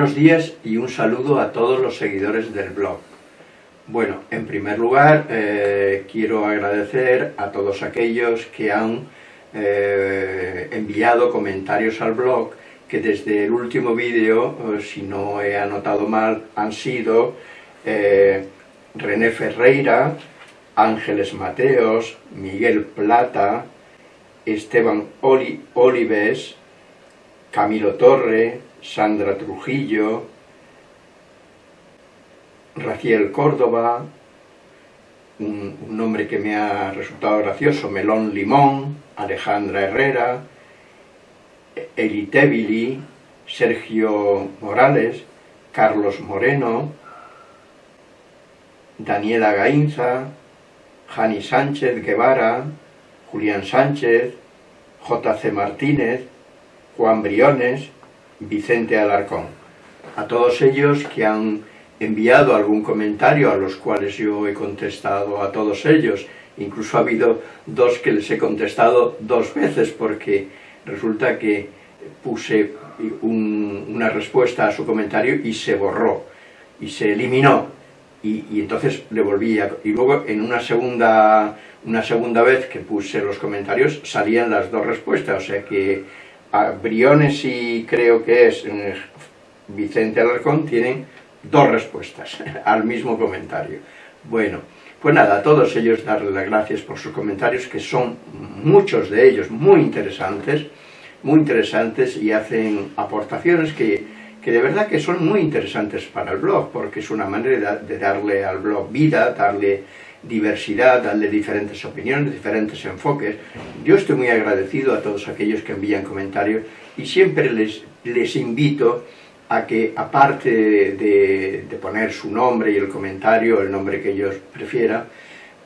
Buenos días y un saludo a todos los seguidores del blog. Bueno, en primer lugar eh, quiero agradecer a todos aquellos que han eh, enviado comentarios al blog que desde el último vídeo, eh, si no he anotado mal, han sido René Ferreira, Ángeles Mateos, Miguel Plata, Esteban Olives, Camilo Torre, Sandra Trujillo, Raciel Córdoba, un, nombre que me ha resultado gracioso, Melón Limón, Alejandra Herrera, Elitebili, Sergio Morales, Carlos Moreno, Daniela Gainza, Jani Sánchez Guevara, Julián Sánchez, J.C. Martínez, Juan Briones, Vicente Alarcón. A todos ellos que han enviado algún comentario, a los cuales yo he contestado a todos ellos, incluso ha habido dos que les he contestado dos veces, porque resulta que puse una respuesta a su comentario y se borró, y se eliminó, y, entonces le volví a... y luego en una segunda, una segunda vez que puse los comentarios salían las dos respuestas, o sea que Briones y creo que es eh, Vicente Alarcón tienen dos respuestas al mismo comentario. Bueno, pues nada, a todos ellos darles las gracias por sus comentarios, que son muchos de ellos muy interesantes, muy interesantes y hacen aportaciones que, que de verdad que son muy interesantes para el blog, porque es una manera de darle al blog vida, darle diversidad, darle diferentes opiniones, diferentes enfoques. Yo estoy muy agradecido a todos aquellos que envían comentarios y siempre les, les invito a que, aparte de, poner su nombre y el comentario, el nombre que ellos prefieran,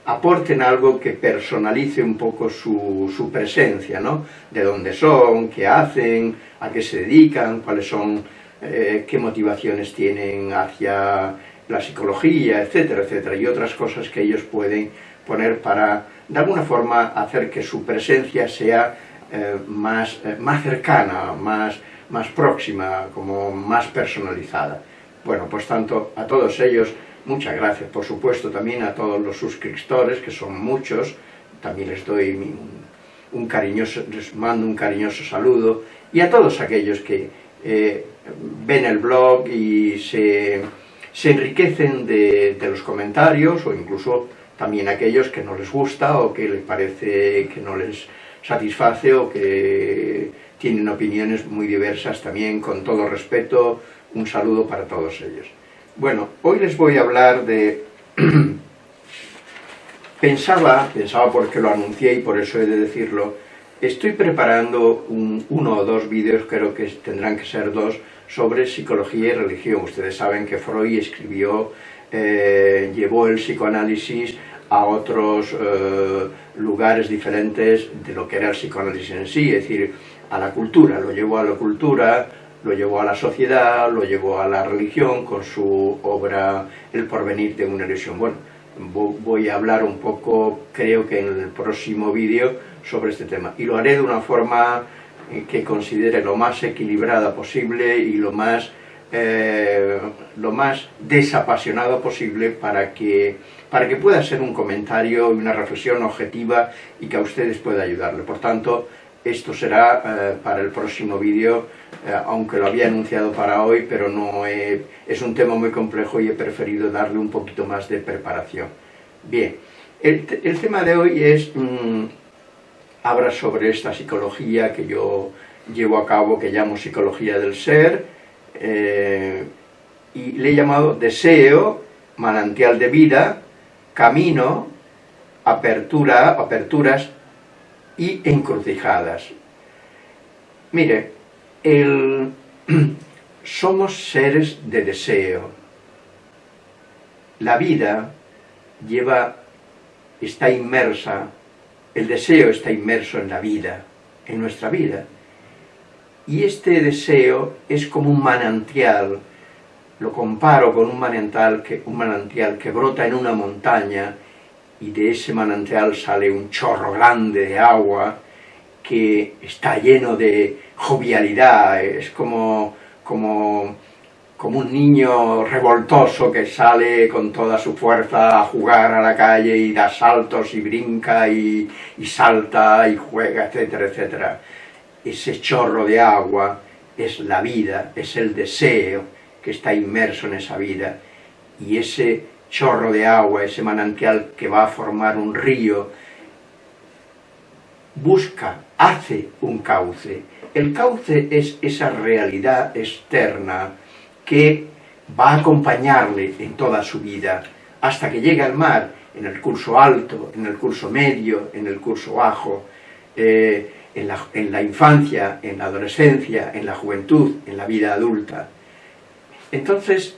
aporten algo que personalice un poco su, su presencia, ¿no? De dónde son, qué hacen, a qué se dedican, cuáles son, eh, qué motivaciones tienen hacia la psicología, etcétera, etcétera, y otras cosas que ellos pueden poner para, de alguna forma, hacer que su presencia sea eh, más, eh, más cercana, más, más próxima, como más personalizada. Bueno, pues tanto a todos ellos, muchas gracias, por supuesto también a todos los suscriptores, que son muchos, también les doy un, cariñoso, mando un cariñoso saludo, y a todos aquellos que eh, ven el blog y se se enriquecen de, los comentarios o incluso también aquellos que no les gusta o que les parece que no les satisface o que tienen opiniones muy diversas también, con todo respeto, un saludo para todos ellos. Bueno, hoy les voy a hablar de... pensaba, pensaba porque lo anuncié y por eso he de decirlo, estoy preparando uno o dos vídeos, creo que tendrán que ser dos, sobre psicología y religión. Ustedes saben que Freud escribió, eh, llevó el psicoanálisis a otros eh, lugares diferentes de lo que era el psicoanálisis en sí, es decir, a la cultura, lo llevó a la cultura, lo llevó a la sociedad, lo llevó a la religión con su obra El porvenir de una ilusión. Bueno, voy a hablar un poco, creo que en el próximo vídeo, sobre este tema. Y lo haré de una forma que considere lo más equilibrada posible y lo más, eh, lo más desapasionado posible para que, para que pueda ser un comentario y una reflexión objetiva y que a ustedes pueda ayudarle. Por tanto, esto será eh, para el próximo vídeo, eh, aunque lo había anunciado para hoy, pero no es un tema muy complejo y he preferido darle un poquito más de preparación. Bien, el, el tema de hoy es... Mm, habla sobre esta psicología que yo llevo a cabo, que llamo psicología del ser, eh, y le he llamado deseo, manantial de vida, camino, apertura, aperturas y encrucijadas. Mire, el, somos seres de deseo. La vida lleva, está inmersa el deseo está inmerso en la vida, en nuestra vida. Y este deseo es como un manantial, lo comparo con un manantial que, un manantial que brota en una montaña y de ese manantial sale un chorro grande de agua que está lleno de jovialidad, es como, como como un niño revoltoso que sale con toda su fuerza a jugar a la calle y da saltos y brinca y, salta y juega, etcétera, etcétera. Ese chorro de agua es la vida, es el deseo que está inmerso en esa vida. Y ese chorro de agua, ese manantial que va a formar un río, busca, hace un cauce. El cauce es esa realidad externa que va a acompañarle en toda su vida, hasta que llegue al mar, en el curso alto, en el curso medio, en el curso bajo, eh, en, la, en la infancia, en la adolescencia, en la juventud, en la vida adulta. Entonces,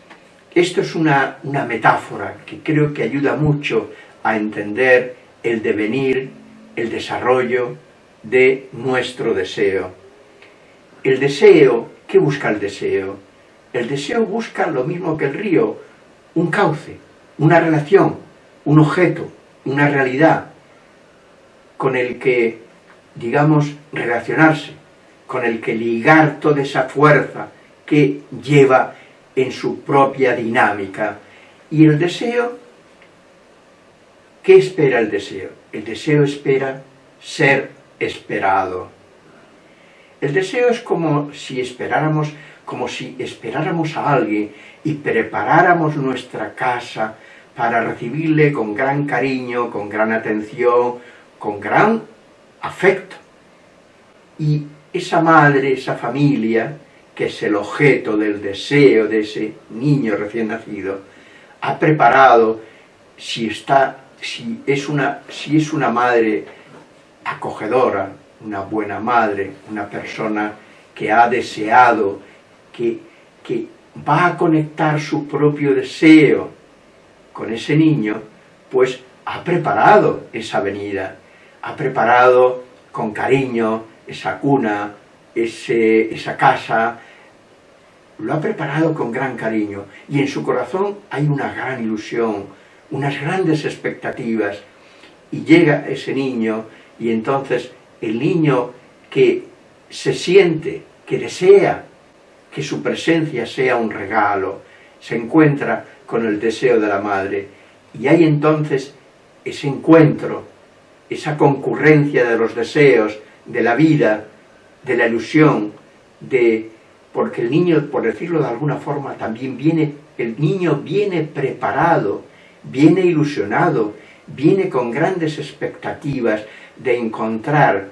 esto es una, una, metáfora que creo que ayuda mucho a entender el devenir, el desarrollo de nuestro deseo. El deseo, ¿qué busca el deseo? El deseo busca lo mismo que el río, un cauce, una relación, un objeto, una realidad con el que, digamos, relacionarse, con el que ligar toda esa fuerza que lleva en su propia dinámica. Y el deseo, ¿qué espera el deseo? El deseo espera ser esperado. El deseo es como si esperáramos como si esperáramos a alguien y preparáramos nuestra casa para recibirle con gran cariño, con gran atención, con gran afecto. Y esa madre, esa familia, que es el objeto del deseo de ese niño recién nacido, ha preparado, si, está, si, es, una, si es una madre acogedora, una buena madre, una persona que ha deseado que, va a conectar su propio deseo con ese niño, pues ha preparado esa venida, ha preparado con cariño esa cuna, ese, esa casa, lo ha preparado con gran cariño. Y en su corazón hay una gran ilusión, unas grandes expectativas. Y llega ese niño y entonces el niño que se siente, que desea que su presencia sea un regalo, se encuentra con el deseo de la madre. Y hay entonces ese encuentro, esa concurrencia de los deseos, de la vida, de la ilusión, de porque el niño, por decirlo de alguna forma, también viene, el niño viene preparado, viene ilusionado, viene con grandes expectativas de encontrar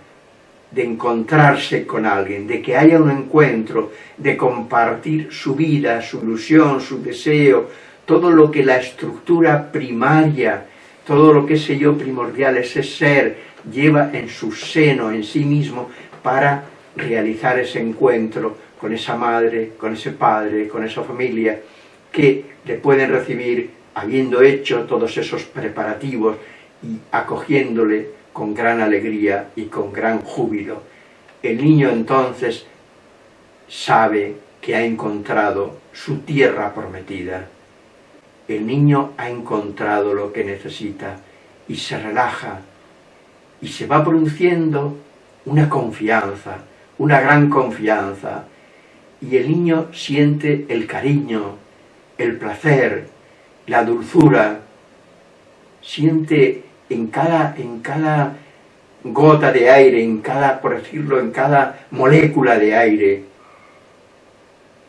de encontrarse con alguien, de que haya un encuentro, de compartir su vida, su ilusión, su deseo, todo lo que la estructura primaria, todo lo que ese yo primordial, ese ser, lleva en su seno, en sí mismo, para realizar ese encuentro con esa madre, con ese padre, con esa familia, que le pueden recibir habiendo hecho todos esos preparativos y acogiéndole con gran alegría y con gran júbilo. El niño entonces sabe que ha encontrado su tierra prometida. El niño ha encontrado lo que necesita y se relaja y se va produciendo una confianza, una gran confianza, y el niño siente el cariño, el placer, la dulzura, siente en cada, en cada gota de aire, en cada, por decirlo, en cada molécula de aire,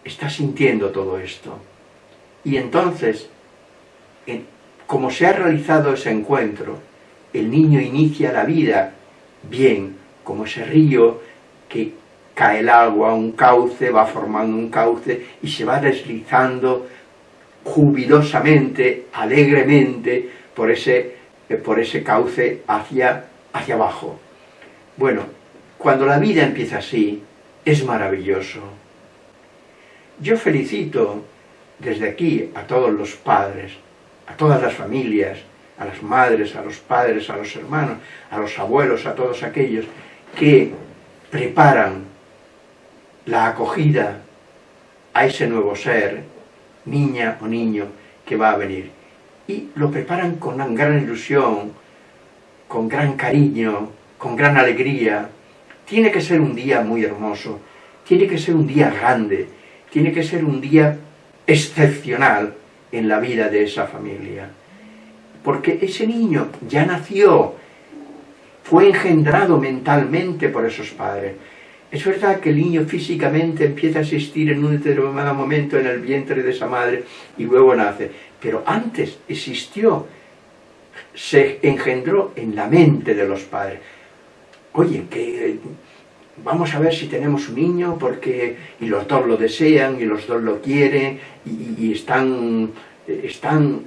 está sintiendo todo esto. Y entonces, como se ha realizado ese encuentro, el niño inicia la vida bien, como ese río que cae el agua, un cauce, va formando un cauce y se va deslizando jubilosamente, alegremente, por ese por ese cauce hacia, hacia abajo. Bueno, cuando la vida empieza así, es maravilloso. Yo felicito desde aquí a todos los padres, a todas las familias, a las madres, a los padres, a los hermanos, a los abuelos, a todos aquellos que preparan la acogida a ese nuevo ser, niña o niño, que va a venir y lo preparan con gran ilusión, con gran cariño, con gran alegría. Tiene que ser un día muy hermoso, tiene que ser un día grande, tiene que ser un día excepcional en la vida de esa familia. Porque ese niño ya nació, fue engendrado mentalmente por esos padres. Es verdad que el niño físicamente empieza a existir en un determinado momento en el vientre de esa madre y luego nace, pero antes existió, se engendró en la mente de los padres. Oye, que vamos a ver si tenemos un niño porque y los dos lo desean y los dos lo quieren y, están, están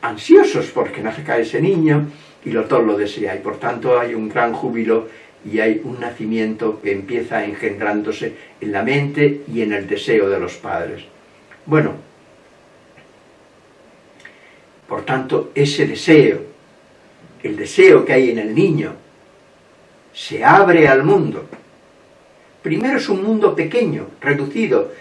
ansiosos porque nazca ese niño y los dos lo desean y por tanto hay un gran júbilo y hay un nacimiento que empieza engendrándose en la mente y en el deseo de los padres. Bueno, por tanto, ese deseo, el deseo que hay en el niño, se abre al mundo. Primero es un mundo pequeño, reducido,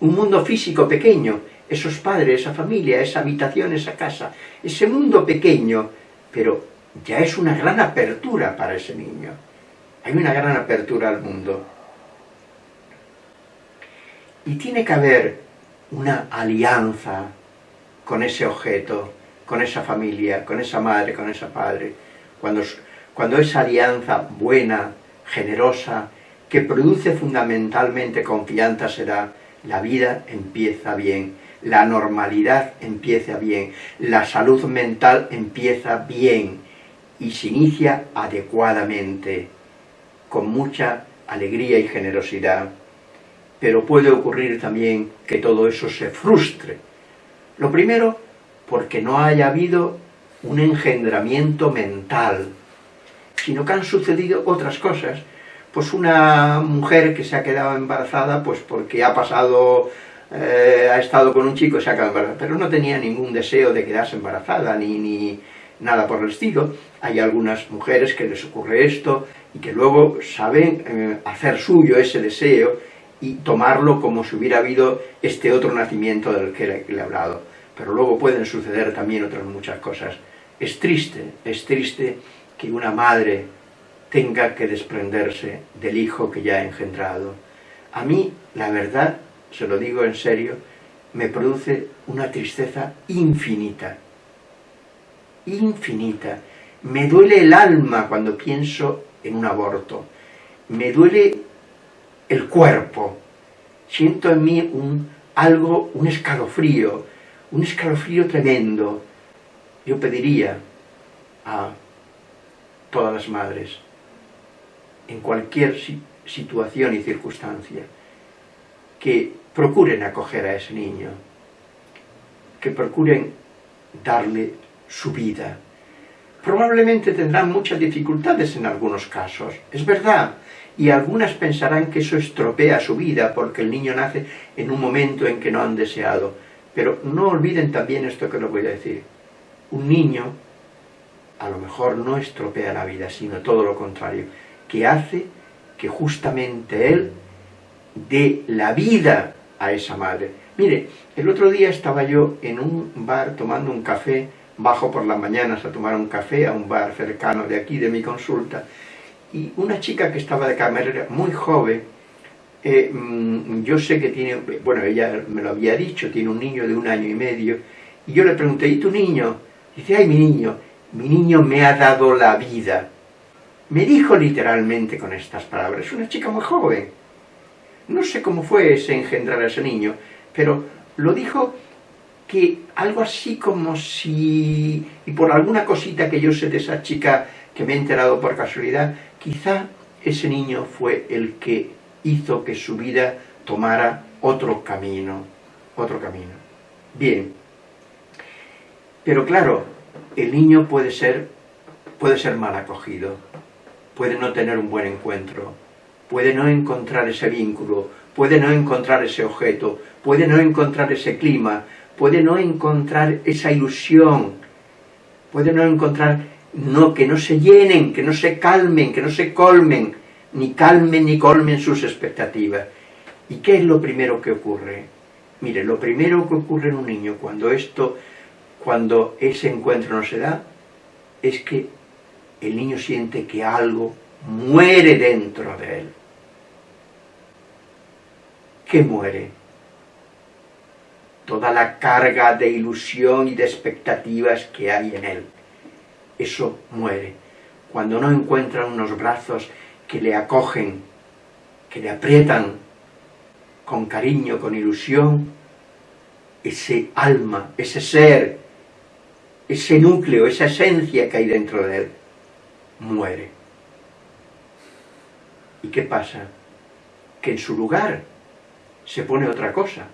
un mundo físico pequeño, esos padres, esa familia, esa habitación, esa casa, ese mundo pequeño, pero ya es una gran apertura para ese niño. Hay una gran apertura al mundo. Y tiene que haber una alianza con ese objeto, con esa familia, con esa madre, con ese padre. Cuando, cuando esa alianza buena, generosa, que produce fundamentalmente confianza será, la vida empieza bien, la normalidad empieza bien, la salud mental empieza bien y se inicia adecuadamente con mucha alegría y generosidad. Pero puede ocurrir también que todo eso se frustre. Lo primero, porque no haya habido un engendramiento mental, sino que han sucedido otras cosas. Pues una mujer que se ha quedado embarazada, pues porque ha pasado, eh, ha estado con un chico y se ha quedado embarazada, pero no tenía ningún deseo de quedarse embarazada, ni, ni nada por el estilo. Hay algunas mujeres que les ocurre esto, y que luego saben eh, hacer suyo ese deseo y tomarlo como si hubiera habido este otro nacimiento del que le, he hablado. Pero luego pueden suceder también otras muchas cosas. Es triste, es triste que una madre tenga que desprenderse del hijo que ya ha engendrado. A mí, la verdad, se lo digo en serio, me produce una tristeza infinita. Infinita. Me duele el alma cuando pienso en un aborto. Me duele el cuerpo. Siento en mí un, algo, un escalofrío, un escalofrío tremendo. Yo pediría a todas las madres, en cualquier situación y circunstancia, que procuren acoger a ese niño, que procuren darle su vida, probablemente tendrán muchas dificultades en algunos casos, es verdad, y algunas pensarán que eso estropea su vida porque el niño nace en un momento en que no han deseado. Pero no olviden también esto que les voy a decir. Un niño a lo mejor no estropea la vida, sino todo lo contrario, que hace que justamente él dé la vida a esa madre. Mire, el otro día estaba yo en un bar tomando un café bajo por las mañanas a tomar un café a un bar cercano de aquí, de mi consulta, y una chica que estaba de camarera, muy joven, mm, yo sé que tiene, bueno, ella me lo había dicho, tiene un niño de un año y medio, y yo le pregunté, ¿y tu niño? dice, ay, mi niño, mi niño me ha dado la vida. Me dijo literalmente con estas palabras, una chica muy joven. No sé cómo fue ese engendrar a ese niño, pero lo dijo que algo así como si, y por alguna cosita que yo sé de esa chica que me he enterado por casualidad, quizá ese niño fue el que hizo que su vida tomara otro camino, otro camino. Bien, pero claro, el niño puede ser, puede ser mal acogido, puede no tener un buen encuentro, puede no encontrar ese vínculo, puede no encontrar ese objeto, puede no encontrar ese clima, puede no encontrar esa ilusión, puede no encontrar no, que no se llenen, que no se calmen, que no se colmen, ni calmen ni colmen sus expectativas. ¿Y qué es lo primero que ocurre? Mire, lo primero que ocurre en un niño cuando esto, cuando ese encuentro no se da, es que el niño siente que algo muere dentro de él. ¿Qué muere? toda la carga de ilusión y de expectativas que hay en él. Eso muere. Cuando no encuentra unos brazos que le acogen, que le aprietan con cariño, con ilusión, ese alma, ese ser, ese núcleo, esa esencia que hay dentro de él, muere. ¿Y qué pasa? Que en su lugar se pone otra cosa.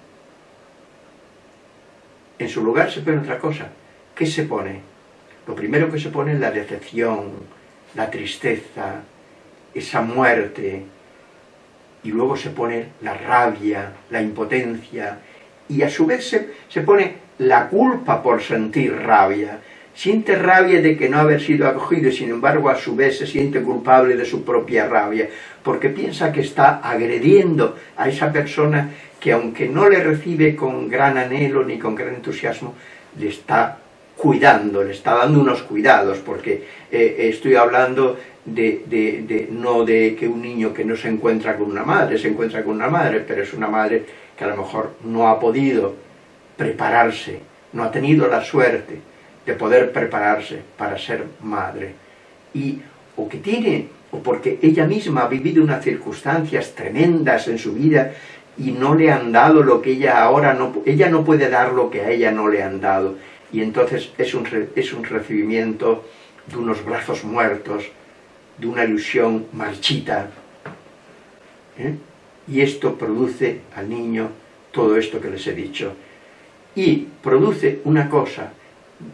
En su lugar se pone otra cosa. ¿Qué se pone? Lo primero que se pone es la decepción, la tristeza, esa muerte, y luego se pone la rabia, la impotencia, y a su vez se, se pone la culpa por sentir rabia. Siente rabia de que no haber sido acogido y sin embargo a su vez se siente culpable de su propia rabia, porque piensa que está agrediendo a esa persona que aunque no le recibe con gran anhelo ni con gran entusiasmo, le está cuidando, le está dando unos cuidados, porque eh, estoy hablando de, de, no de que un niño que no se encuentra con una madre, se encuentra con una madre, pero es una madre que a lo mejor no ha podido prepararse, no ha tenido la suerte de poder prepararse para ser madre, y o que tiene, o porque ella misma ha vivido unas circunstancias tremendas en su vida y no le han dado lo que ella ahora no, ella no puede dar lo que a ella no le han dado, y entonces es un, es un recibimiento de unos brazos muertos, de una ilusión marchita, ¿eh? y esto produce al niño todo esto que les he dicho. Y produce una cosa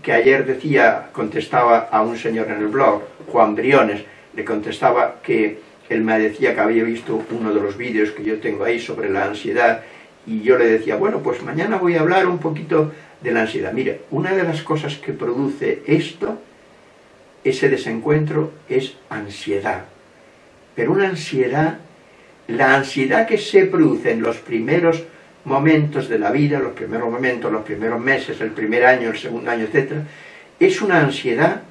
que ayer decía, contestaba a un señor en el blog, Juan Briones, le contestaba que él me decía que había visto uno de los vídeos que yo tengo ahí sobre la ansiedad, y yo le decía, bueno, pues mañana voy a hablar un poquito de la ansiedad. Mire, una de las cosas que produce esto, ese desencuentro, es ansiedad. Pero una ansiedad, la ansiedad que se produce en los primeros momentos de la vida, los primeros momentos, los primeros meses, el primer año, el segundo año, etc., es una ansiedad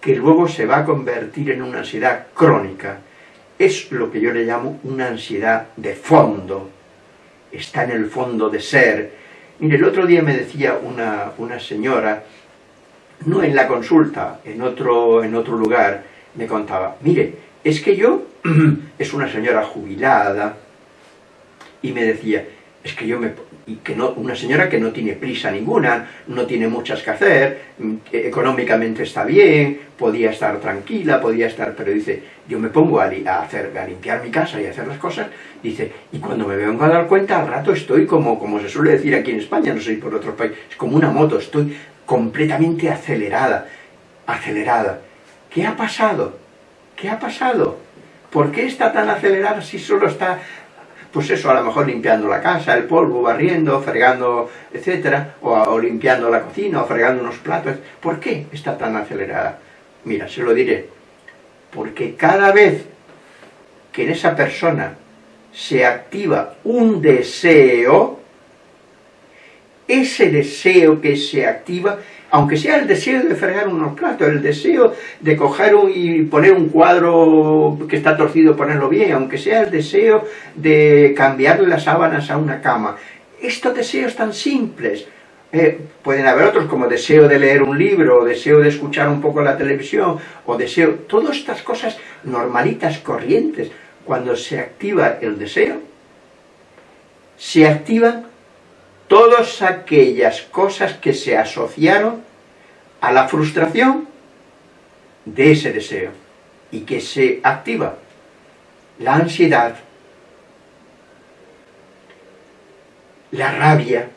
que luego se va a convertir en una ansiedad crónica. Es lo que yo le llamo una ansiedad de fondo. Está en el fondo de ser. Mire, el otro día me decía una, una señora, no en la consulta, en otro, en otro lugar, me contaba, mire, es que yo, es una señora jubilada, y me decía, es que yo me... Y que no, una señora que no tiene prisa ninguna, no tiene muchas que hacer, mm, económicamente está bien, podía estar tranquila, podía estar... Pero dice, yo me pongo a, hacer, a limpiar mi casa y a hacer las cosas, dice, y cuando me vengo a dar cuenta, al rato estoy como, como se suele decir aquí en España, no sé por otro país, es como una moto, estoy completamente acelerada, acelerada. ¿Qué ha pasado? ¿Qué ha pasado? ¿Por qué está tan acelerada si solo está pues eso, a lo mejor limpiando la casa, el polvo, barriendo, fregando, etcétera, o, limpiando la cocina, o fregando unos platos. ¿Por qué está tan acelerada? Mira, se lo diré. Porque cada vez que en esa persona se activa un deseo, ese deseo que se activa aunque sea el deseo de fregar unos platos, el deseo de coger y poner un cuadro que está torcido, ponerlo bien, aunque sea el deseo de cambiarle las sábanas a una cama. Estos deseos tan simples, eh, pueden haber otros como deseo de leer un libro, o deseo de escuchar un poco la televisión, o deseo, todas estas cosas normalitas, corrientes, cuando se activa el deseo, se activan todas aquellas cosas que se asociaron a la frustración de ese deseo y que se activa la ansiedad, la rabia,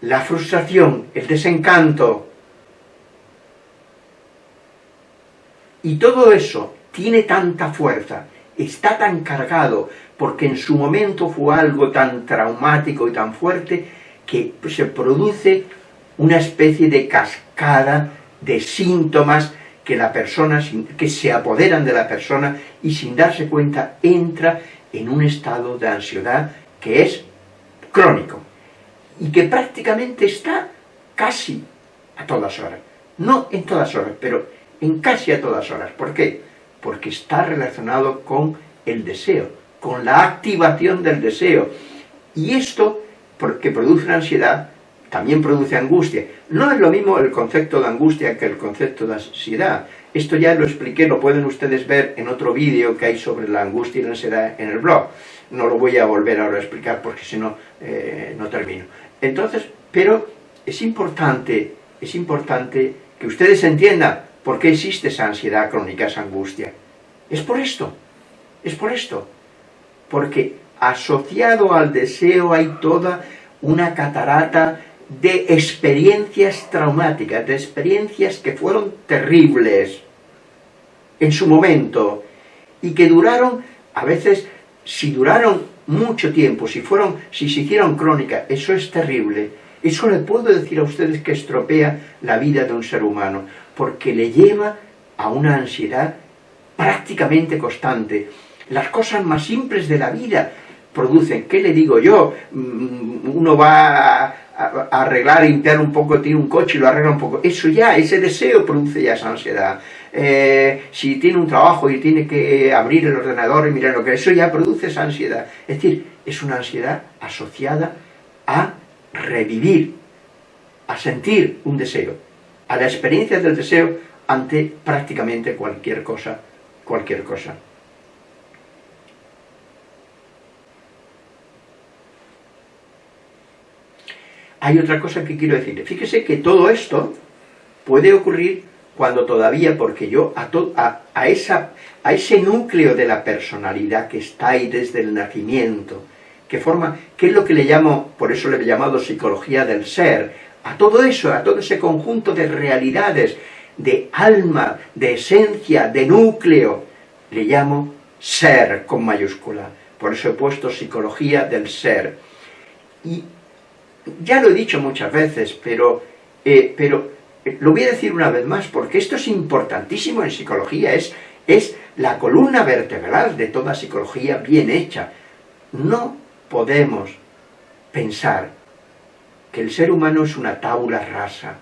la frustración, el desencanto, y todo eso tiene tanta fuerza, está tan cargado porque en su momento fue algo tan traumático y tan fuerte que se produce una especie de cascada de síntomas que la persona, que se apoderan de la persona y sin darse cuenta entra en un estado de ansiedad que es crónico y que prácticamente está casi a todas horas. No en todas horas, pero en casi a todas horas. ¿Por qué? Porque está relacionado con el deseo, con la activación del deseo. Y esto, que produce ansiedad, también produce angustia. No es lo mismo el concepto de angustia que el concepto de ansiedad. Esto ya lo expliqué, lo pueden ustedes ver en otro vídeo que hay sobre la angustia y la ansiedad en el blog. No lo voy a volver ahora a explicar porque si no, eh, no termino. Entonces, pero es importante, es importante que ustedes entiendan por qué existe esa ansiedad crónica, esa angustia. Es por esto, es por esto. Porque asociado al deseo hay toda una catarata de experiencias traumáticas, de experiencias que fueron terribles en su momento y que duraron, a veces, si duraron mucho tiempo, si fueron, si se hicieron crónicas, eso es terrible. Eso le puedo decir a ustedes que estropea la vida de un ser humano, porque le lleva a una ansiedad prácticamente constante. Las cosas más simples de la vida producen, ¿qué le digo yo? Mm, uno va a, arreglar, limpiar un poco, tiene un coche y lo arregla un poco. Eso ya, ese deseo produce ya esa ansiedad. Eh, si tiene un trabajo y tiene que abrir el ordenador y mirar lo que eso ya produce esa ansiedad. Es decir, es una ansiedad asociada a revivir, a sentir un deseo, a la experiencia del deseo ante prácticamente cualquier cosa, cualquier cosa. Hay otra cosa que quiero decirle. Fíjese que todo esto puede ocurrir cuando todavía, porque yo a, esa, a ese núcleo de la personalidad que está ahí desde el nacimiento, que forma, ¿qué es lo que le llamo, por eso le he llamado psicología del ser, a todo eso, a todo ese conjunto de realidades, de alma, de esencia, de núcleo, le llamo ser con mayúscula. Por eso he puesto psicología del ser. Y ya lo he dicho muchas veces, pero, eh, pero eh, lo voy a decir una vez más, porque esto es importantísimo en psicología, es, es la columna vertebral de toda psicología bien hecha. No podemos pensar que el ser humano es una tabula rasa.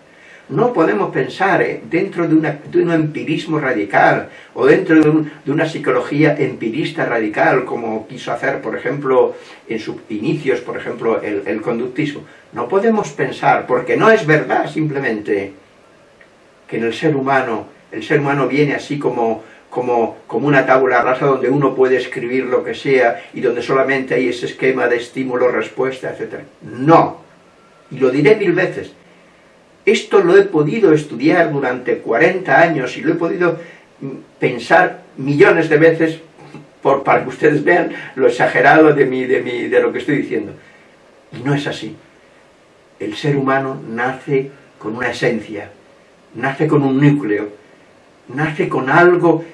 No podemos pensar eh, dentro de, un empirismo radical o dentro de, una psicología empirista radical, como quiso hacer, por ejemplo, en sus inicios, por ejemplo, el, conductismo. No podemos pensar, porque no es verdad simplemente, que en el ser humano, el ser humano viene así como, como, como una tabla rasa donde uno puede escribir lo que sea y donde solamente hay ese esquema de estímulo-respuesta, etc. No, y lo diré mil veces, esto lo he podido estudiar durante 40 años y lo he podido mm, pensar millones de veces por, para que ustedes vean lo exagerado de, mi, de, mi, de lo que estoy diciendo. Y no es así. El ser humano nace con una esencia, nace con un núcleo, nace con algo,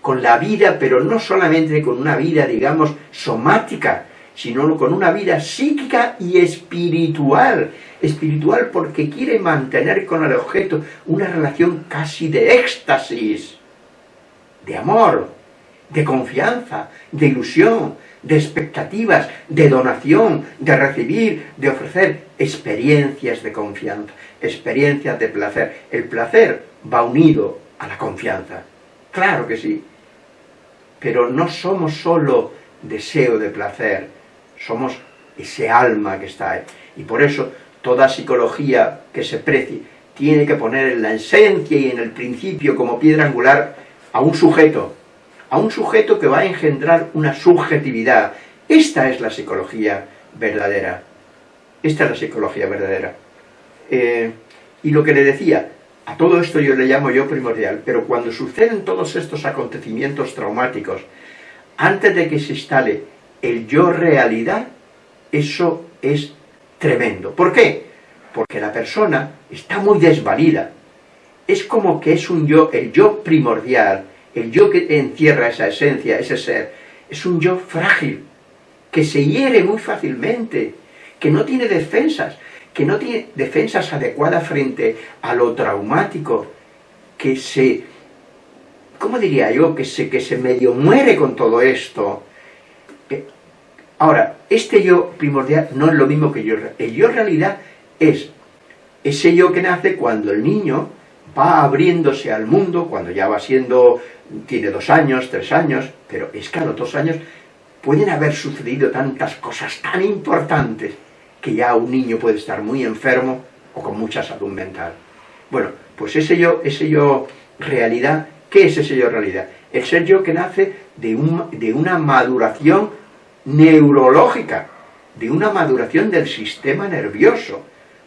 con la vida, pero no solamente con una vida, digamos, somática, sino con una vida psíquica y espiritual. Espiritual porque quiere mantener con el objeto una relación casi de éxtasis, de amor, de confianza, de ilusión, de expectativas, de donación, de recibir, de ofrecer experiencias de confianza, experiencias de placer. El placer va unido a la confianza, claro que sí, pero no somos solo deseo de placer, somos ese alma que está ahí. Y por eso toda psicología que se precie tiene que poner en la esencia y en el principio como piedra angular a un sujeto, a un sujeto que va a engendrar una subjetividad. Esta es la psicología verdadera. Esta es la psicología verdadera. Eh, y lo que le decía, a todo esto yo le llamo yo primordial, pero cuando suceden todos estos acontecimientos traumáticos, antes de que se instale el yo realidad, eso es tremendo. ¿Por qué? Porque la persona está muy desvalida. Es como que es un yo, el yo primordial, el yo que encierra esa esencia, ese ser, es un yo frágil, que se hiere muy fácilmente, que no tiene defensas, que no tiene defensas adecuadas frente a lo traumático, que se, ¿cómo diría yo? Que se, que se medio muere con todo esto. Ahora, este yo primordial no es lo mismo que yo. El yo realidad es ese yo que nace cuando el niño va abriéndose al mundo, cuando ya va siendo, tiene dos años, tres años, pero es que a los dos años pueden haber sucedido tantas cosas tan importantes que ya un niño puede estar muy enfermo o con mucha salud mental. Bueno, pues ese yo, ese yo realidad, ¿qué es ese yo realidad? El ser yo que nace de, de una maduración neurológica, de una maduración del sistema nervioso,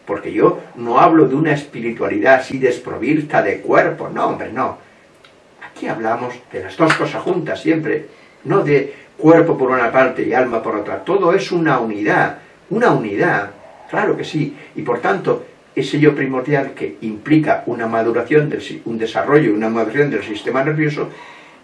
porque yo no hablo de una espiritualidad así desprovista de cuerpo, no, hombre, no. Aquí hablamos de las dos cosas juntas siempre, no de cuerpo por una parte y alma por otra, todo es una unidad, una unidad, claro que sí, y por tanto, ese yo primordial que implica una maduración, del, un desarrollo, una maduración del sistema nervioso,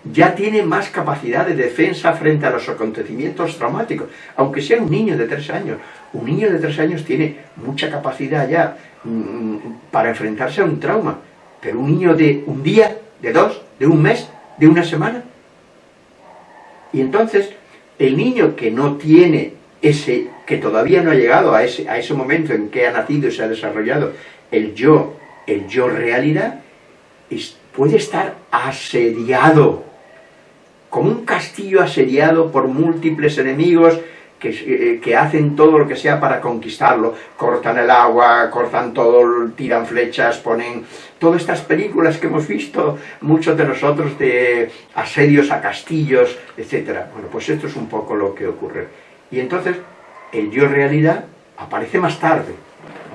ya tiene más capacidad de defensa frente a los acontecimientos traumáticos, aunque sea un niño de tres años. Un niño de tres años tiene mucha capacidad ya mm, para enfrentarse a un trauma, pero un niño de un día, de dos, de un mes, de una semana. Y entonces, el niño que no tiene ese, que todavía no ha llegado a ese, a ese momento en que ha nacido y se ha desarrollado el yo, el yo realidad, puede estar asediado como un castillo asediado por múltiples enemigos que, eh, que, hacen todo lo que sea para conquistarlo. Cortan el agua, cortan todo, tiran flechas, ponen... Todas estas películas que hemos visto, muchos de nosotros, de asedios a castillos, etc. Bueno, pues esto es un poco lo que ocurre. Y entonces, el yo realidad aparece más tarde,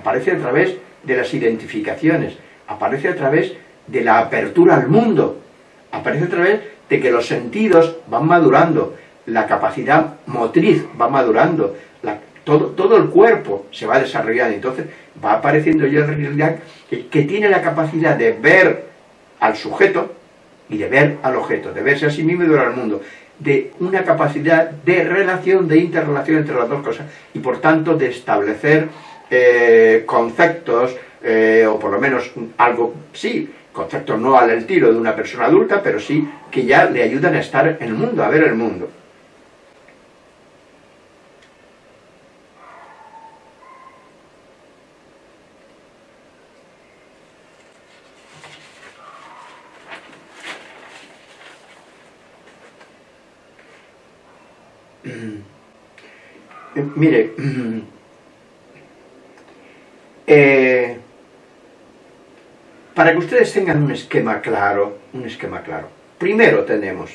aparece a través de las identificaciones, aparece a través de la apertura al mundo, aparece a través de que los sentidos van madurando, la capacidad motriz va madurando, todo, todo, el cuerpo se va desarrollando, entonces va apareciendo en realidad que, que tiene la capacidad de ver al sujeto y de ver al objeto, de verse a sí mismo y de ver al mundo, de una capacidad de relación, de interrelación entre las dos cosas, y por tanto de establecer eh, conceptos, eh, o por lo menos algo, sí, conceptos no al tiro de una persona adulta, pero sí que ya le ayudan a estar en el mundo, a ver el mundo. Mire, eh, para que ustedes tengan un esquema claro, un esquema claro. Primero tenemos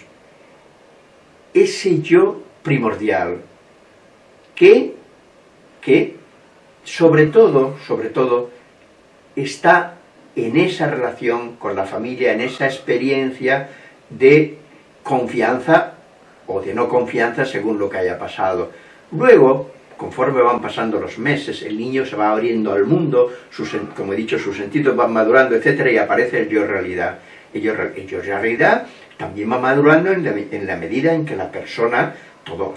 ese yo primordial, que, que sobre todo, sobre todo, está en esa relación con la familia, en esa experiencia de confianza o de no confianza según lo que haya pasado. Luego, conforme van pasando los meses, el niño se va abriendo al mundo, como he dicho, sus sentidos van madurando, etc. y aparece el yo realidad. El yo, realidad también va madurando en la, medida en que la persona,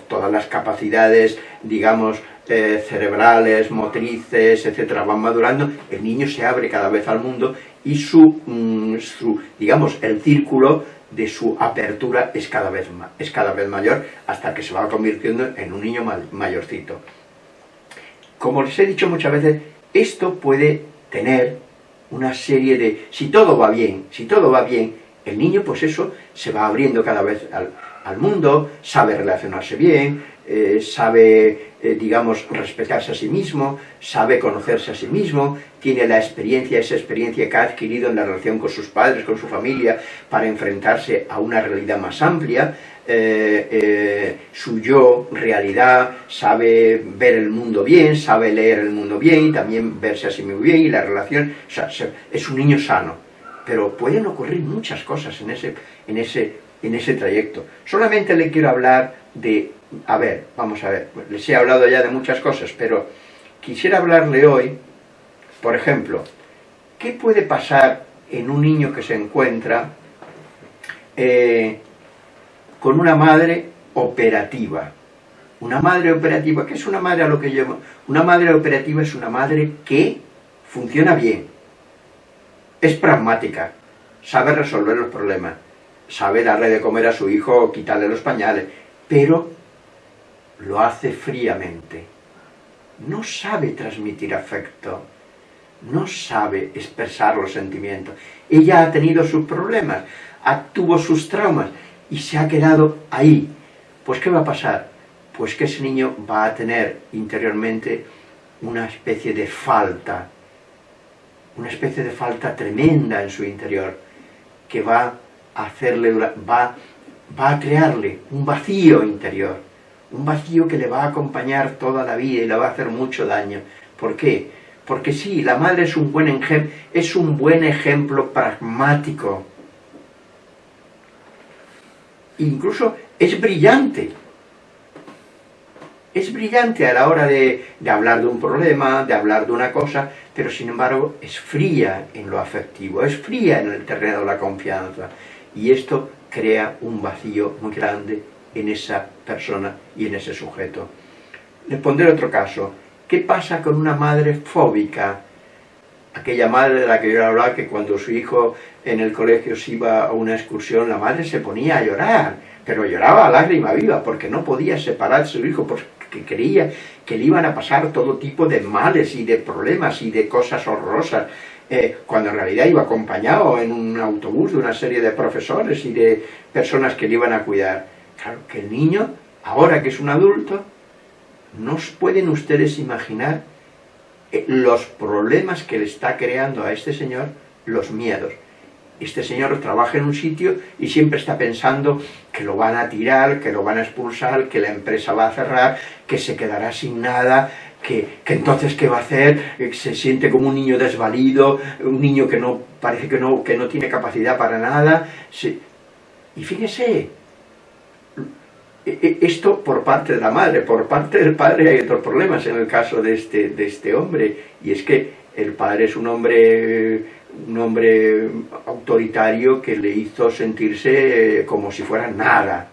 todas las capacidades, digamos, eh, cerebrales, motrices, etcétera, van madurando, el niño se abre cada vez al mundo y su, mm, su digamos, el círculo de su apertura es cada, vez es cada vez mayor hasta que se va convirtiendo en un niño mayorcito. Como les he dicho muchas veces, esto puede tener una serie de... Si todo va bien, si todo va bien, el niño pues eso se va abriendo cada vez al mundo, sabe relacionarse bien, eh, sabe, eh, digamos, respetarse a sí mismo, sabe conocerse a sí mismo, tiene la experiencia, esa experiencia que ha adquirido en la relación con sus padres, con su familia, para enfrentarse a una realidad más amplia, eh, su yo, realidad, sabe ver el mundo bien, sabe leer el mundo bien, y también verse a sí mismo bien, y la relación, o sea, es un niño sano, pero pueden ocurrir muchas cosas en ese, en ese en ese trayecto. Solamente le quiero hablar de, a ver, vamos a ver, les he hablado ya de muchas cosas, pero quisiera hablarle hoy, por ejemplo, ¿qué puede pasar en un niño que se encuentra eh, con una madre operativa? Una madre operativa, ¿qué es una madre a lo que llamo? Una madre operativa es una madre que funciona bien, es pragmática, sabe resolver los problemas, sabe darle de comer a su hijo, quitarle los pañales, pero lo hace fríamente. No sabe transmitir afecto, no sabe expresar los sentimientos. Ella ha tenido sus problemas, tuvo sus traumas y se ha quedado ahí. Pues ¿qué va a pasar? pues que ese niño va a tener interiormente una especie de falta, una especie de falta tremenda en su interior, que va a hacerle, va, va a crearle un vacío interior, un vacío que le va a acompañar toda la vida y le va a hacer mucho daño. ¿Por qué? Porque sí, la madre es un buen es un buen ejemplo pragmático. Incluso es brillante. Es brillante a la hora de, de, hablar de un problema, de hablar de una cosa, pero sin embargo es fría en lo afectivo, es fría en el terreno de la confianza. Y esto crea un vacío muy grande en esa persona y en ese sujeto. Les pondré otro caso. ¿Qué pasa con una madre fóbica? Aquella madre de la que yo hablaba que cuando su hijo en el colegio se iba a una excursión, la madre se ponía a llorar, pero lloraba a lágrima viva porque no podía separarse su hijo, porque creía que le iban a pasar todo tipo de males y de problemas y de cosas horrorosas, eh, cuando en realidad iba acompañado en un autobús de una serie de profesores y de personas que le iban a cuidar. Claro, que el niño, ahora que es un adulto, no pueden ustedes imaginar eh, los problemas que le está creando a este señor los miedos. Este señor trabaja en un sitio y siempre está pensando que lo van a tirar, que lo van a expulsar, que la empresa va a cerrar, que se quedará sin nada, que, entonces qué va a hacer, eh, se siente como un niño desvalido, un niño que no parece que no, que no tiene capacidad para nada. Y fíjese, esto por parte de la madre, por parte del padre hay otros problemas en el caso de este, de este hombre, y es que el padre es un hombre, un hombre autoritario que le hizo sentirse eh, como si fuera nada,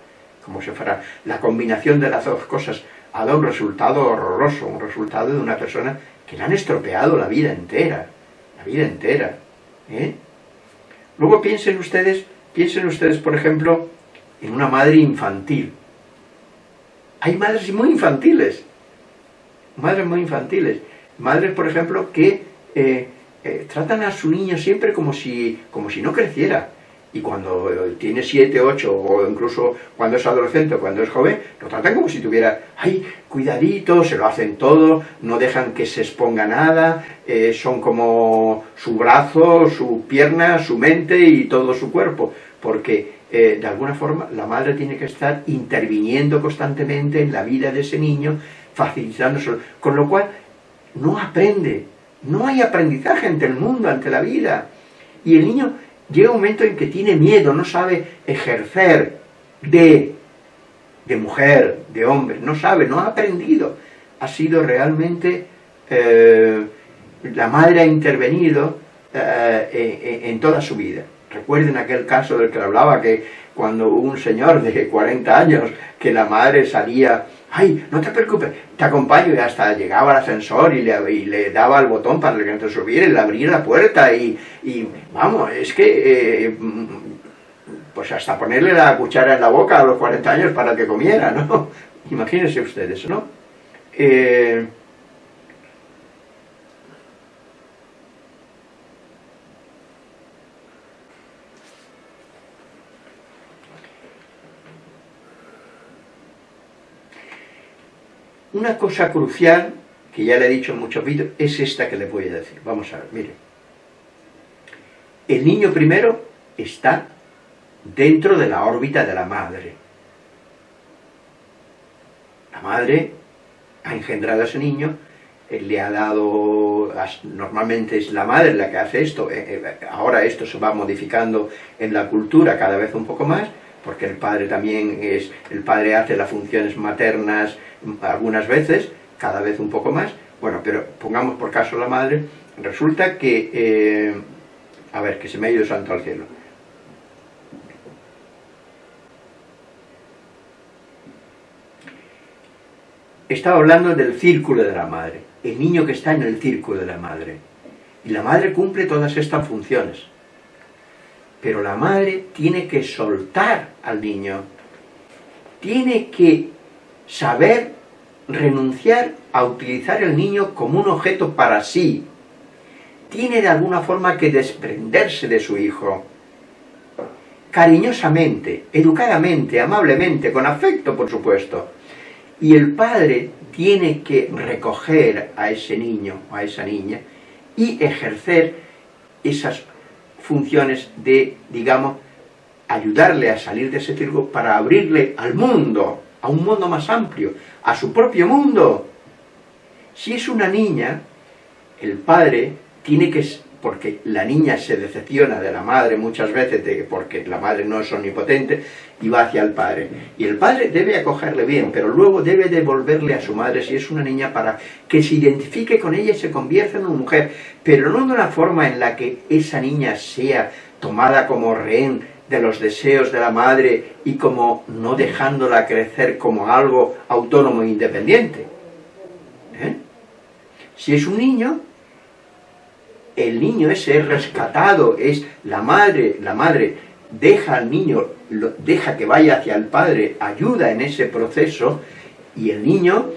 como si fuera la combinación de las dos cosas, ha dado un resultado horroroso, un resultado de una persona que le han estropeado la vida entera, la vida entera. ¿eh? Luego piensen ustedes, piensen ustedes, por ejemplo, en una madre infantil, hay madres muy infantiles, madres muy infantiles, madres, por ejemplo, que eh, eh, tratan a su niño siempre como si, como si no creciera, y cuando tiene 7, 8 o incluso cuando es adolescente o cuando es joven, lo tratan como si tuviera, ay, cuidadito, se lo hacen todo, no dejan que se exponga nada, eh, son como su brazo, su pierna, su mente y todo su cuerpo, porque eh, de alguna forma la madre tiene que estar interviniendo constantemente en la vida de ese niño, facilitándoselo, con lo cual no aprende, no hay aprendizaje ante el mundo, ante la vida, y el niño llega un momento en que tiene miedo, no sabe ejercer de, de mujer, de hombre, no sabe, no ha aprendido, ha sido realmente, eh, la madre ha intervenido eh, en toda su vida. Recuerden aquel caso del que hablaba, que cuando un señor de 40 años, que la madre salía, ay, no te preocupes, te acompaño, y hasta llegaba al ascensor y le, le daba el botón para que no subiera y le abría la puerta, y, vamos, es que, eh, pues hasta ponerle la cuchara en la boca a los 40 años para que comiera, ¿no? Imagínense ustedes, ¿no? Eh, Una cosa crucial, que ya le he dicho en muchos vídeos, es esta que le voy a decir. Vamos a ver, mire. El niño primero está dentro de la órbita de la madre. La madre ha engendrado a ese niño, le ha dado, normalmente es la madre la que hace esto, eh, eh, ahora esto se va modificando en la cultura cada vez un poco más, porque el padre también es, el padre hace las funciones maternas algunas veces, cada vez un poco más, bueno, pero pongamos por caso la madre, resulta que, eh, a ver, que se me ha ido santo al cielo. Estaba hablando del círculo de la madre, el niño que está en el círculo de la madre. Y la madre cumple todas estas funciones. Pero la madre tiene que soltar al niño, tiene que saber renunciar a utilizar el niño como un objeto para sí, tiene de alguna forma que desprenderse de su hijo, cariñosamente, educadamente, amablemente, con afecto, por supuesto, Y el padre tiene que recoger a ese niño o a esa niña y ejercer esas funciones de, digamos, ayudarle a salir de ese círculo para abrirle al mundo, a un mundo más amplio, a su propio mundo. Si es una niña, el padre tiene que porque la niña se decepciona de la madre muchas veces, de, porque la madre no es omnipotente, y va hacia el padre. Y el padre debe acogerle bien, pero luego debe devolverle a su madre, si es una niña, para que se identifique con ella y se convierta en una mujer, pero no de una forma en la que esa niña sea tomada como rehén de los deseos de la madre y como no dejándola crecer como algo autónomo e independiente. ¿Eh? Si es un niño, el niño ese rescatado, es la madre, la madre deja al niño, deja que vaya hacia el padre, ayuda en ese proceso, y el niño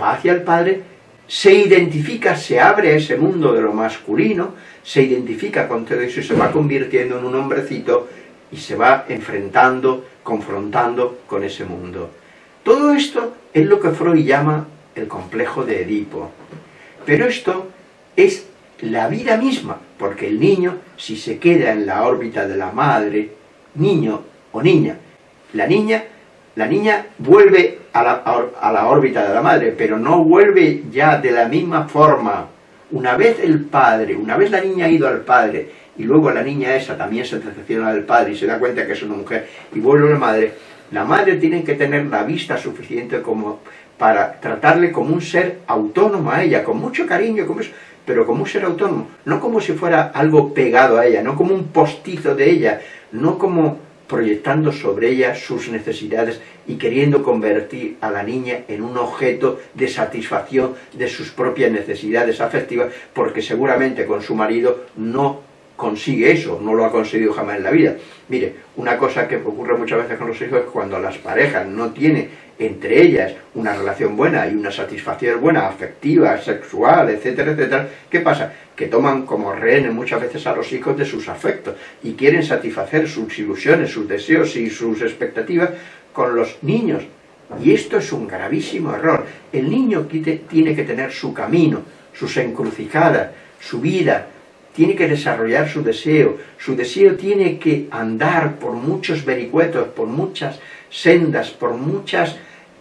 va hacia el padre, se identifica, se abre a ese mundo de lo masculino, se identifica con todo eso y se va convirtiendo en un hombrecito y se va enfrentando, confrontando con ese mundo. Todo esto es lo que Freud llama el complejo de Edipo. Pero esto es la vida misma, porque el niño, si se queda en la órbita de la madre, niño o niña, la niña, la niña vuelve a la, a la órbita de la madre, pero no vuelve ya de la misma forma. Una vez el padre, una vez la niña ha ido al padre, y luego la niña esa también se decepciona del padre y se da cuenta que es una mujer, y vuelve a la madre, la madre tiene que tener la vista suficiente como para tratarle como un ser autónomo a ella, con mucho cariño, como eso, pero como un ser autónomo, no como si fuera algo pegado a ella, no como un postizo de ella, no como proyectando sobre ella sus necesidades y queriendo convertir a la niña en un objeto de satisfacción de sus propias necesidades afectivas, porque seguramente con su marido no consigue eso, no lo ha conseguido jamás en la vida. Mire, una cosa que ocurre muchas veces con los hijos es cuando las parejas no tienen entre ellas una relación buena y una satisfacción buena, afectiva, sexual, etcétera, etcétera, ¿qué pasa? Que toman como rehenes muchas veces a los hijos de sus afectos y quieren satisfacer sus ilusiones, sus deseos y sus expectativas con los niños. Y esto es un gravísimo error. El niño tiene que tener su camino, sus encrucijadas, su vida, tiene que desarrollar su deseo, su deseo tiene que andar por muchos vericuetos, por muchas sendas, por muchos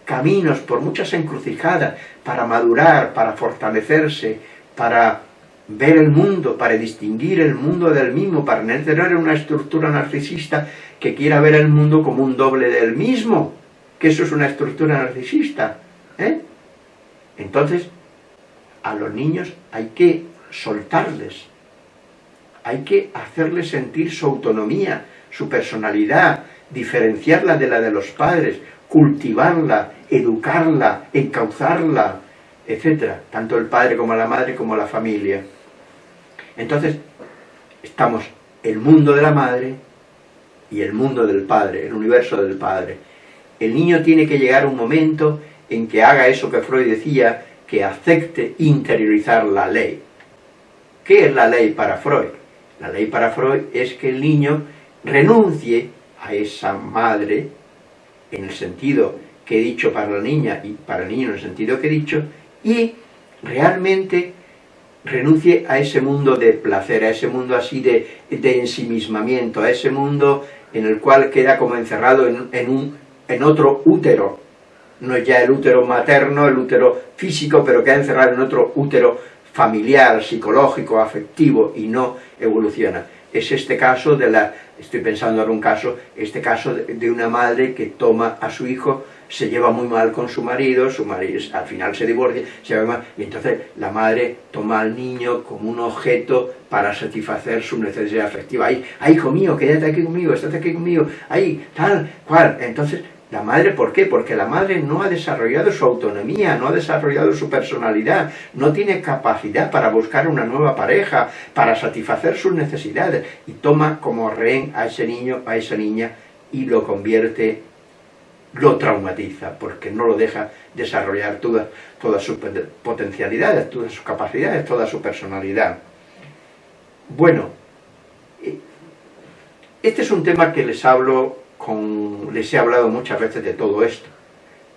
caminos, por muchas encrucijadas, para madurar, para fortalecerse, para ver el mundo, para distinguir el mundo del mismo, para no tener una estructura narcisista que quiera ver el mundo como un doble del mismo, que eso es una estructura narcisista. ¿eh? Entonces, a los niños hay que soltarles, hay que hacerles sentir su autonomía, su personalidad, diferenciarla de la de los padres, cultivarla, educarla, encauzarla, etc. Tanto el padre como la madre como la familia. Entonces, estamos el mundo de la madre y el mundo del padre, el universo del padre. El niño tiene que llegar un momento en que haga eso que Freud decía, que acepte interiorizar la ley. ¿Qué es la ley para Freud? La ley para Freud es que el niño renuncie a esa madre, en el sentido que he dicho para la niña y para el niño en el sentido que he dicho, y realmente renuncie a ese mundo de placer, a ese mundo así de, de ensimismamiento, a ese mundo en el cual queda como encerrado en, un, en otro útero, no ya el útero materno, el útero físico, pero queda encerrado en otro útero familiar, psicológico, afectivo y no evoluciona. Es este caso de la, estoy pensando en un caso, este caso de, una madre que toma a su hijo, se lleva muy mal con su marido, su marido al final se divorcia, se lleva mal, y entonces la madre toma al niño como un objeto para satisfacer su necesidad afectiva. Ay, ay hijo mío, quédate aquí conmigo, estate aquí conmigo, ay, tal, cual. Entonces la madre, ¿por qué? Porque la madre no ha desarrollado su autonomía, no ha desarrollado su personalidad, no tiene capacidad para buscar una nueva pareja, para satisfacer sus necesidades, y toma como rehén a ese niño, a esa niña, y lo convierte, lo traumatiza, porque no lo deja desarrollar todas toda sus potencialidades, todas sus capacidades, toda su personalidad. Bueno, eh, este es un tema que les hablo les he hablado muchas veces de todo esto,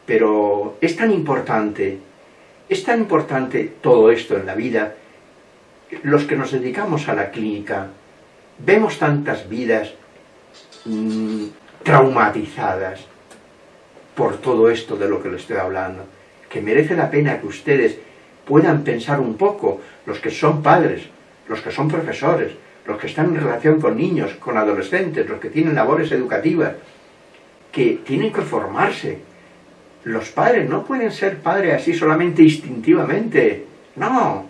pero es tan importante, es tan importante todo esto en la vida, los que nos dedicamos a la clínica, vemos tantas vidas mmm, traumatizadas por todo esto de lo que les estoy hablando, que merece la pena que ustedes puedan pensar un poco, los que son padres, los que son profesores, los que están en relación con niños, con adolescentes, los que tienen labores educativas, que tienen que formarse. Los padres no pueden ser padres así solamente instintivamente. No.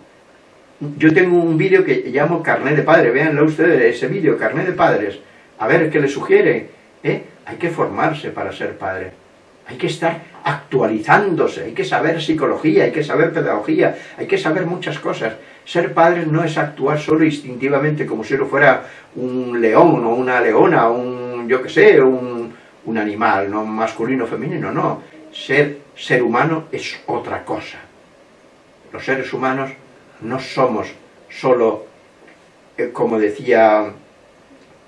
Yo tengo un vídeo que llamo Carnet de Padre. Véanlo ustedes, ese vídeo, Carnet de Padres. A ver qué les sugiere. ¿eh? Hay que formarse para ser padre. Hay que estar actualizándose, hay que saber psicología, hay que saber pedagogía, hay que saber muchas cosas. Ser padre no es actuar solo instintivamente como si uno fuera un león o una leona, un, yo qué sé, un, un animal, no masculino o femenino, no. Ser ser humano es otra cosa. Los seres humanos no somos solo, eh, como decía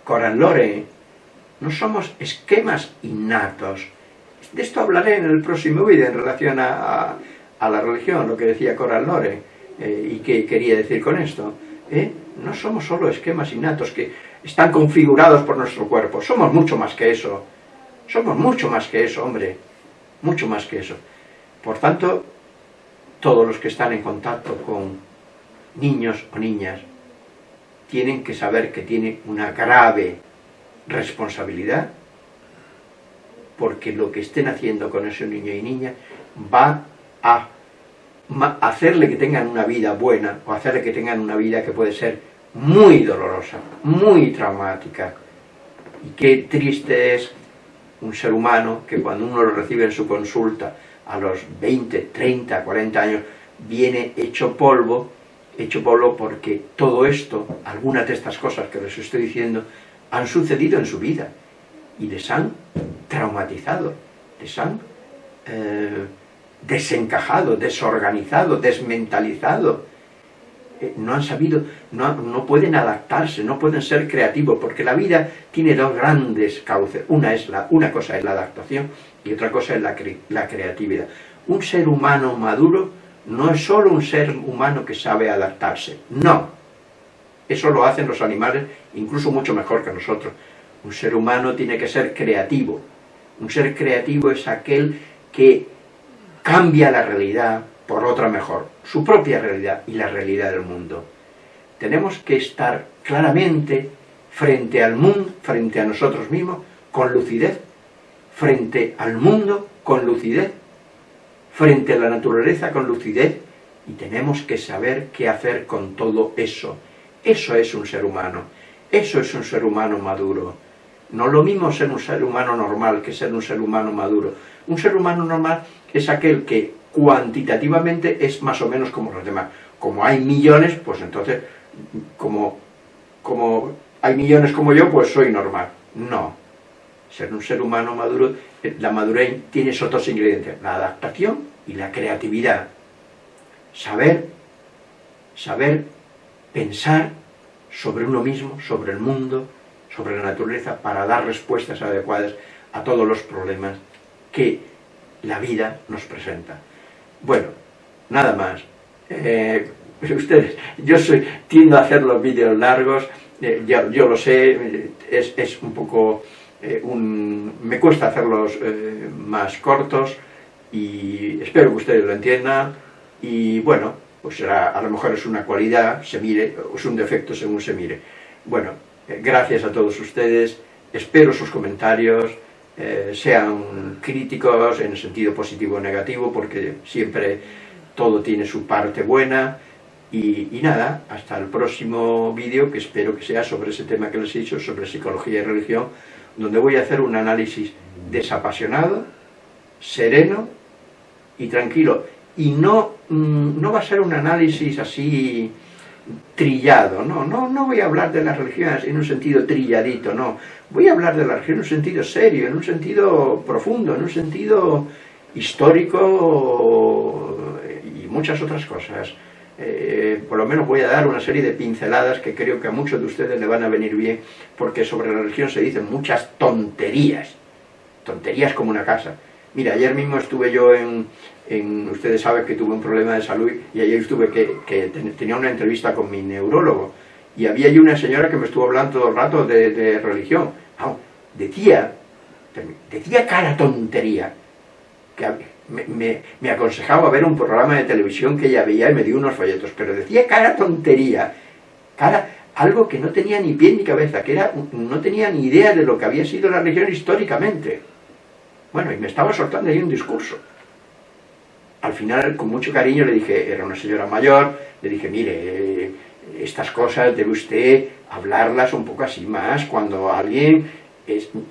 Coran Lore, no somos esquemas innatos. De esto hablaré en el próximo vídeo en relación a, a, la religión, lo que decía Coran Lore, eh, y qué quería decir con esto. ¿eh? No somos solo esquemas innatos que están configurados por nuestro cuerpo, somos mucho más que eso. Somos mucho más que eso, hombre, mucho más que eso. Por tanto, todos los que están en contacto con niños o niñas tienen que saber que tienen una grave responsabilidad porque lo que estén haciendo con ese niño y niña va a hacerle que tengan una vida buena o hacerle que tengan una vida que puede ser muy dolorosa, muy traumática. Y qué triste es un ser humano que cuando uno lo recibe en su consulta a los 20, 30, 40 años, viene hecho polvo, hecho polvo porque todo esto, algunas de estas cosas que les estoy diciendo, han sucedido en su vida y les han traumatizado, les han eh, desencajado, desorganizado, desmentalizado. Eh, no han sabido, no, no, pueden adaptarse, no pueden ser creativos, porque la vida tiene dos grandes cauces. Una, es la, una cosa es la adaptación y otra cosa es la, la creatividad. Un ser humano maduro no es solo un ser humano que sabe adaptarse, no. Eso lo hacen los animales incluso mucho mejor que nosotros. Un ser humano tiene que ser creativo. Un ser creativo es aquel que cambia la realidad por otra mejor, su propia realidad y la realidad del mundo. Tenemos que estar claramente frente al mundo, frente a nosotros mismos, con lucidez, frente al mundo con lucidez, frente a la naturaleza con lucidez, y tenemos que saber qué hacer con todo eso. Eso es un ser humano, eso es un ser humano maduro. No lo mismo ser un ser humano normal que ser un ser humano maduro. Un ser humano normal es aquel que cuantitativamente es más o menos como los demás. Como hay millones, pues entonces, como, como hay millones como yo, pues soy normal. No. Ser un ser humano maduro, eh, la madurez tiene esos dos ingredientes, la adaptación y la creatividad. Saber, saber pensar sobre uno mismo, sobre el mundo, sobre la naturaleza para dar respuestas adecuadas a todos los problemas que la vida nos presenta. Bueno, nada más. Eh, ustedes, yo soy, tiendo a hacer los vídeos largos, eh, yo, lo sé, es, un poco, eh, un, me cuesta hacerlos más cortos y espero que ustedes lo entiendan y bueno, pues será, a lo mejor es una cualidad, se mire, o es un defecto según se mire. Bueno, gracias a todos ustedes, espero sus comentarios, eh, sean críticos en el sentido positivo o negativo, porque siempre todo tiene su parte buena, y, nada, hasta el próximo vídeo, que espero que sea sobre ese tema que les he dicho, sobre psicología y religión, donde voy a hacer un análisis desapasionado, sereno y tranquilo, y no, mm, no va a ser un análisis así trillado, no, no, no voy a hablar de las religiones en un sentido trilladito, no, voy a hablar de la religión en un sentido serio, en un sentido profundo, en un sentido histórico y muchas otras cosas. Eh, por lo menos voy a dar una serie de pinceladas que creo que a muchos de ustedes le van a venir bien, porque sobre la religión se dicen muchas tonterías, tonterías como una casa, Mira, ayer mismo estuve yo en, ustedes saben que tuve un problema de salud y ayer estuve que, tenía una entrevista con mi neurólogo y había allí una señora que me estuvo hablando todo el rato de, religión. decía, decía cara tontería, que me, me, aconsejaba ver un programa de televisión que ella veía y me dio unos folletos, pero decía cara tontería, cara, algo que no tenía ni pie ni cabeza, que era, no tenía ni idea de lo que había sido la religión históricamente. Bueno, y me estaba soltando ahí un discurso. Al final, con mucho cariño, le dije, era una señora mayor, le dije, mire, estas cosas debe usted hablarlas un poco así más, cuando alguien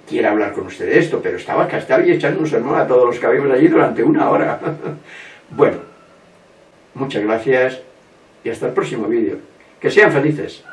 quiera hablar con usted de esto, pero estaba estaba y echando un sermón a todos los que habíamos allí durante una hora. bueno, muchas gracias y hasta el próximo vídeo. Que sean felices.